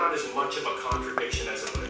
not as much of a contradiction as it would.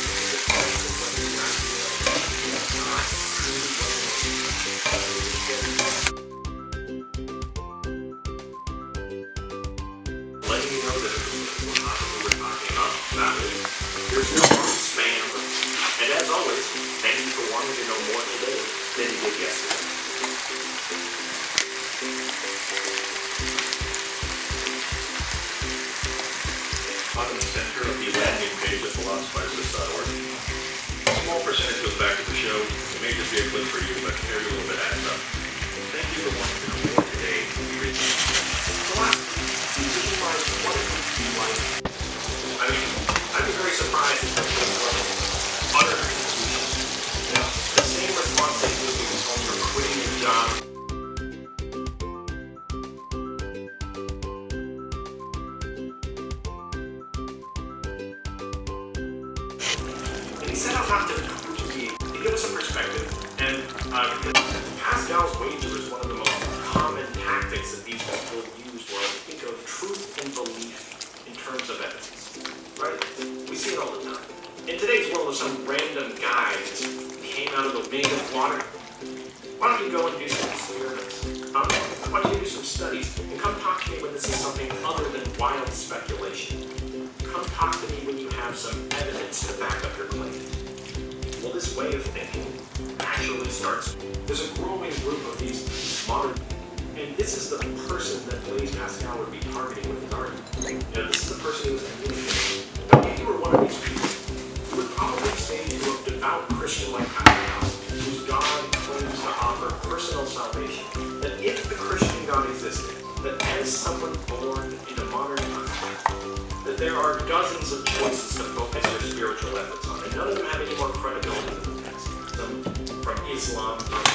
The center of the landing page of philosophizethis.org. A small percentage goes back to the show. It may just be a clip for you, but every little To be, to give us some perspective. And uh, Pascal's wager is one of the most common tactics that these people use where they think of truth and belief in terms of evidence. Right? We see it all the time. In today's world, if some random guy just came out of the wing of water, why don't you go and do some experiments? Huh? Why don't you do some studies and come talk to me when this is something other than wild speculation? Come talk to me when you have some evidence to back up way of thinking actually starts. There's a growing group of these modern, and this is the person that Blaise Pascal would be targeting with his argument. You know, this is the person who was communicating. Now, if you were one of these people, you would probably say to a devout Christian like Pascal, whose God claims to offer personal salvation, that if the Christian God existed, that as someone born in a modern times, that there are dozens of choices Islam.